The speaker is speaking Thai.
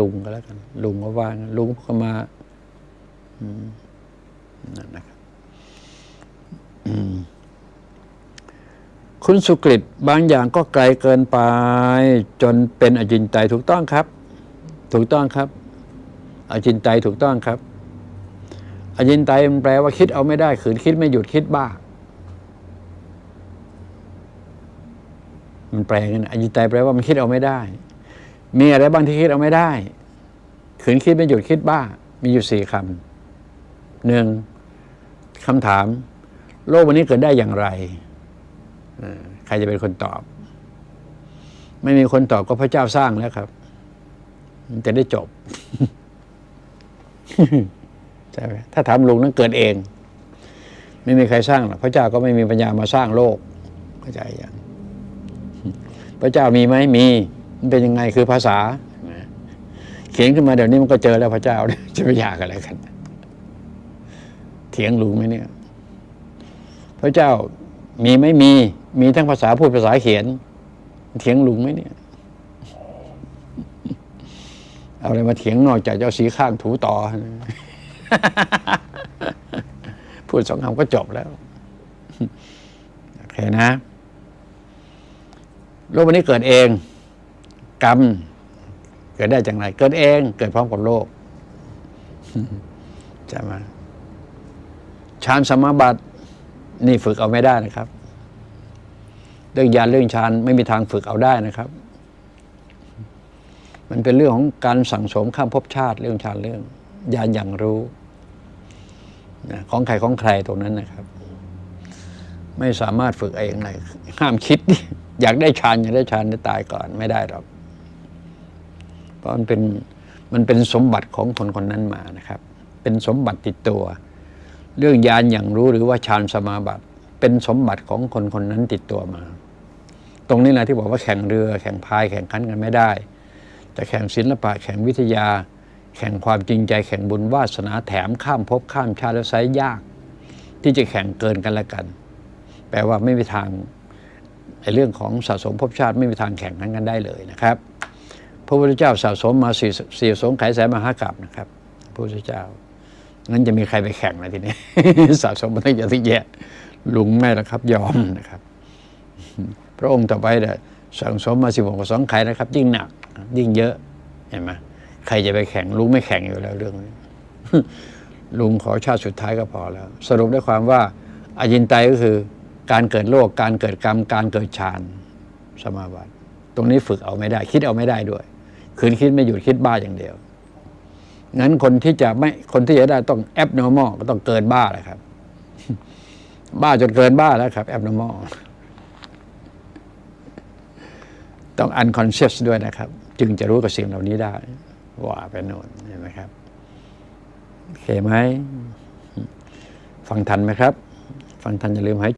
ลุงก็แล้วกัน ลุงก็ว่างลุงก็มาอืมนั่นนะครับคุณสุกฤตบางอย่างก็ไกลเกินไป จนเป็นอจินไตถูกต้องครับ ถูกต้องครับ อจินไตถูกต้องครับ อจินไตมันแปลว่าคิดเอาไม่ได้ขืนคิดไม่หยุดคิดบ้า มันแปลกันอจินไตแปลว่ามันคิดเอาไม่ได้ มีอะไรบ้างที่คิดเอาไม่ได้ ขืนคิดไม่หยุดคิดบ้า มีอยู่สี่คำหนึ่งคำถาม โลกวันนี้เกิดได้อย่างไร ใครจะเป็นคนตอบ ไม่มีคนตอบก็พระเจ้าสร้างแล้วครับ มันจะได้จบใช่ไหมถ้าถามลุงนั้นเกิดเอง ไม่มีใครสร้างหรอกพระเจ้าก็ไม่มีปัญญามาสร้างโลกเข้าใจยังพระเจ้ามีไหมมี มันเป็นยังไงคือภาษา เขียนขึ้นมาเดี๋ยวนี้มันก็เจอแล้วพระเจ้าจะไปอยากอะไรกันเถียงลุงไหมเนี่ย พระเจ้ามีไหมมี มีทั้งภาษาพูดภาษาเขียน เถียงลุงไหมเนี่ย เอาอะไรมาเถียงนอกจากเจ้าสีข้างถูต่อ พูดสองคำก็จบแล้ว โอเคนะโลกวันนี้เกิดเอง กรรม เกิดได้จากไหนเกิดเอง เกิดพร้อมกับโลกใช่ไหมฌานสมาบัติ นี่ฝึกเอาไม่ได้นะครับ เรื่องยานเรื่องฌานไม่มีทางฝึกเอาได้นะครับ มันเป็นเรื่องของการสั่งสมข้ามภพชาติ เรื่องฌานเรื่องยานอย่างรู้ของใครของใครตรงนั้นนะครับ ไม่สามารถฝึกเองเลยห้ามคิด อยากได้ฌานอยากได้ฌานจะตายก่อนไม่ได้หรอก เพราะมันเป็นมันเป็นสมบัติของคนคนนั้นมานะครับ เป็นสมบัติติดตัว เรื่องยานอย่างรู้หรือว่าฌานสมาบัติ เป็นสมบัติของคนคนนั้นติดตัวมา ตรงนี้แหละที่บอกว่าแข่งเรือ แข่งพายแข่งขันกันไม่ได้แต่แข่งศิลปะแข่งวิทยา แข่งความจริงใจแข่งบุญวาสนาแถมข้ามภพข้ามชาติแล้วไซยาก ที่จะแข่งเกินกันละกัน แปลว่าไม่มีทางในเรื่องของสะสมภพชาติไม่มีทางแข่งขันกันได้เลยนะครับ พระพุทธเจ้าสะสมมาสี่สี่สงไขยแสนมหากรัปนะครับพระพุทธเจ้างั้นจะมีใครไปแข่งนะทีนี้สะสมมาตั้งเยอะตั้งแยะลุงไม่ละครับ ยอมนะครับ พระองค์ต่อไปเนี่ยสั่งสมมาสิบหกสองไขยนะครับ ยิ่งหนัก ยิ่งเยอะเห็นไหมใครจะไปแข่งลุงไม่แข่งอยู่แล้วเรื่องนี้ลุงขอชาติสุดท้ายก็พอแล้ว สรุปได้ความว่าอายินไตก็คือการเกิดโลก การเกิดกรรม การเกิดฌานสมาบัติ ตรงนี้ฝึกเอาไม่ได้ คิดเอาไม่ได้ด้วย คืนคิดไม่หยุดคิดบ้าอย่างเดียว งั้นคนที่จะไม่คนที่จะได้ต้องแอบนอร์มอก็ต้องเกินบ้าแหละครับ บ้าจนเกินบ้าแล้วครับแอบนอร์มอต้องอันคอนเชสด้วยนะครับ จึงจะรู้กับสิ่งเหล่านี้ได้ว่าไปโน่นเห็นไหมครับโอเคไหม ฟังทันไหมครับ ฟังทันอย่าลืมหาย